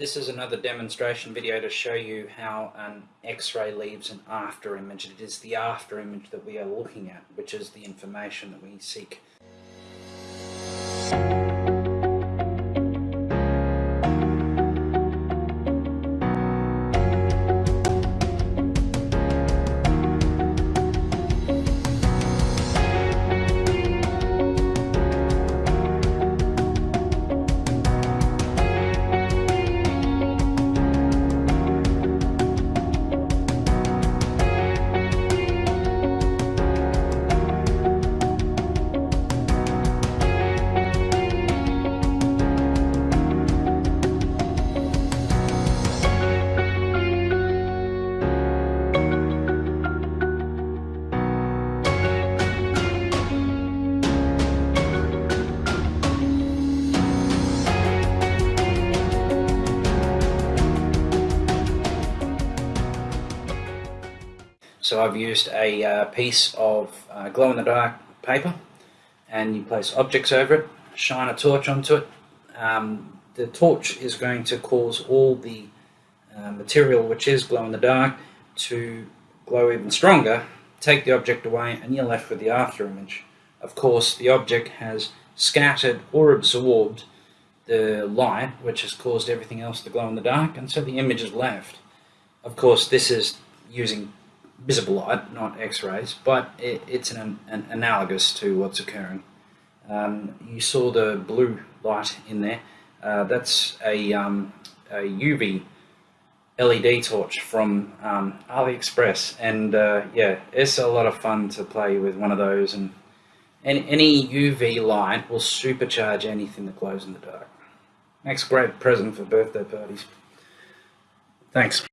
This is another demonstration video to show you how an X-ray leaves an after image. It is the after image that we are looking at, which is the information that we seek. So I've used a uh, piece of uh, glow-in-the-dark paper and you place objects over it, shine a torch onto it. Um, the torch is going to cause all the uh, material which is glow-in-the-dark to glow even stronger, take the object away and you're left with the after image. Of course the object has scattered or absorbed the light which has caused everything else to glow in the dark and so the image is left. Of course this is using visible light, not X-rays, but it, it's an, an, analogous to what's occurring. Um, you saw the blue light in there. Uh, that's a, um, a, UV LED torch from um, AliExpress, and uh, yeah, it's a lot of fun to play with one of those. And any, any UV light will supercharge anything that glows in the dark. Makes a great present for birthday parties. Thanks.